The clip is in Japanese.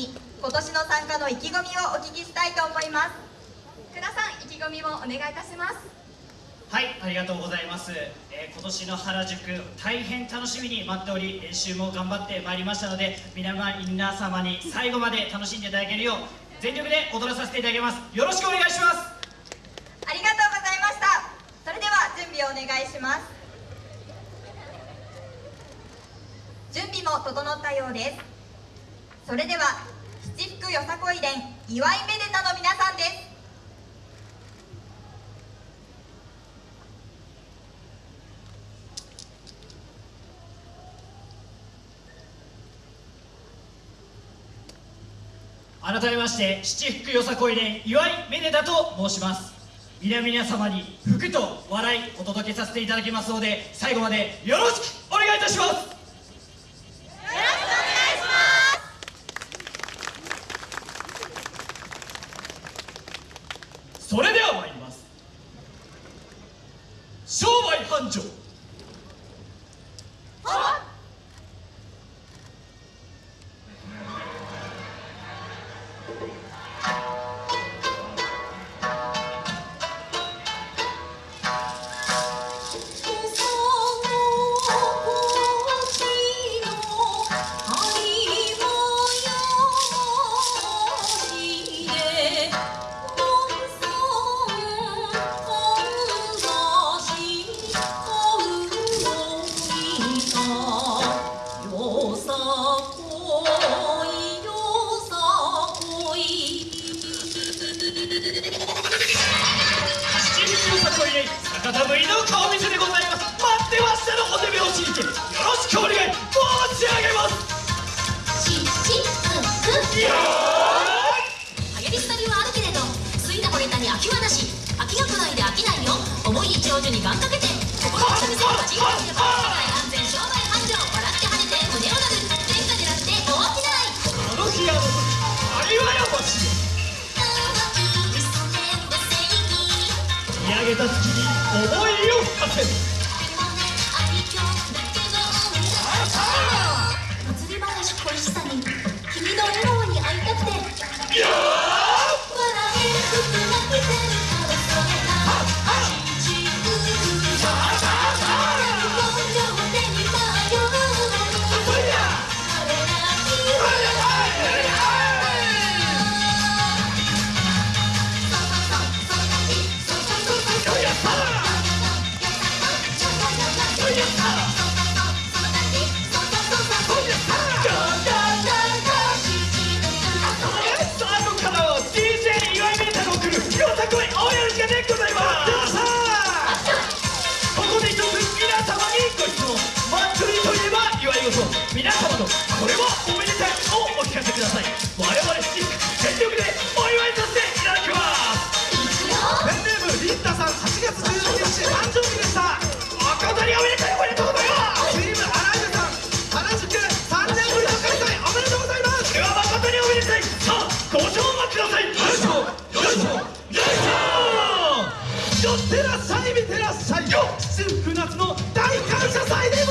に今年の参加の意気込みをお聞きしたいと思います。倉さん意気込みをお願いいたします。はいありがとうございます、えー、今年の原宿大変楽しみに待っており練習も頑張ってまいりましたので皆様に最後まで楽しんでいただけるよう全力で踊らさせていただきます。よろしくお願いします。ありがとうございました。それでは準備をお願いします。準備も整ったようですそれでは七福よさこい連祝いめでたの皆さんです。改めまして七福よさこい連祝いめでたと申します。皆々様に福と笑いお届けさせていただきますので最後までよろしくお願いいたしますよろしくお願いしますそれでは参ります商売繁盛方ぶりの顔見せでございます。待ってましたのお手目を信じてよろしくお願い申し上げます。ししうんく。よ流行り廃りはあるけれどついた惚れたに飽きはなし。飽きが来ないで飽きないよ。重い一長寿に願掛けて心の見せる味が世界安全商売繁盛。笑って晴れて胸をなる天下狙って大きないあの日あの時あれはやましい。見上げた月に思いを馳せる。我々全力でお祝いさせていただきます。ペンネームさん月日誕生日でしたおめでとうございます。年ぶりの開催おめでとうございます。ではおめでごくださいよしよしよしよっしゃい見てらっしゃいよ新船津の大感謝祭でご